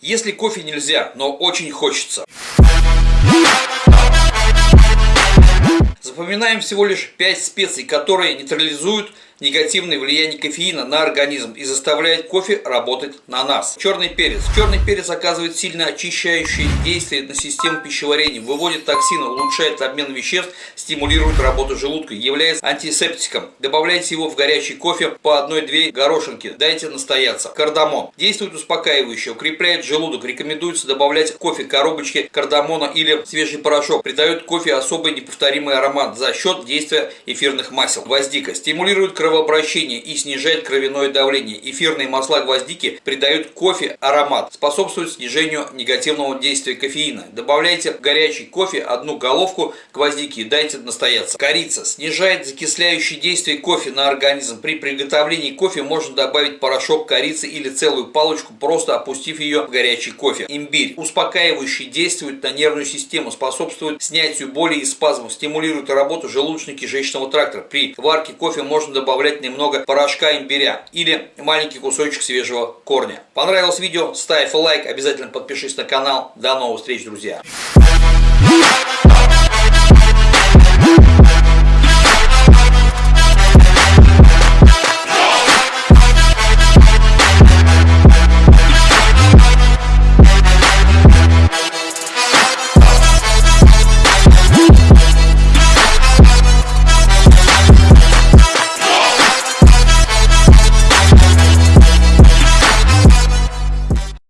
Если кофе нельзя, но очень хочется. Запоминаем всего лишь 5 специй, которые нейтрализуют негативное влияние кофеина на организм и заставляет кофе работать на нас. Черный перец. Черный перец оказывает сильно очищающее действие на систему пищеварения, выводит токсины, улучшает обмен веществ, стимулирует работу желудка, является антисептиком. Добавляйте его в горячий кофе по одной-две горошинки, дайте настояться. Кардамон. Действует успокаивающе, укрепляет желудок, рекомендуется добавлять в кофе коробочки кардамона или свежий порошок, придает кофе особый неповторимый аромат за счет действия эфирных масел. Гвоздика. Стимулирует кровоток кровообращение и снижает кровяное давление. Эфирные масла гвоздики придают кофе аромат, способствуют снижению негативного действия кофеина. Добавляйте в горячий кофе одну головку гвоздики и дайте настояться. Корица снижает закисляющее действие кофе на организм. При приготовлении кофе можно добавить порошок корицы или целую палочку, просто опустив ее в горячий кофе. Имбирь успокаивающий действует на нервную систему, способствует снятию боли и спазмов, стимулирует работу желудочно-кишечного тракта. При варке кофе можно добавлять добавлять немного порошка имбиря или маленький кусочек свежего корня. Понравилось видео? Ставь лайк, обязательно подпишись на канал. До новых встреч, друзья!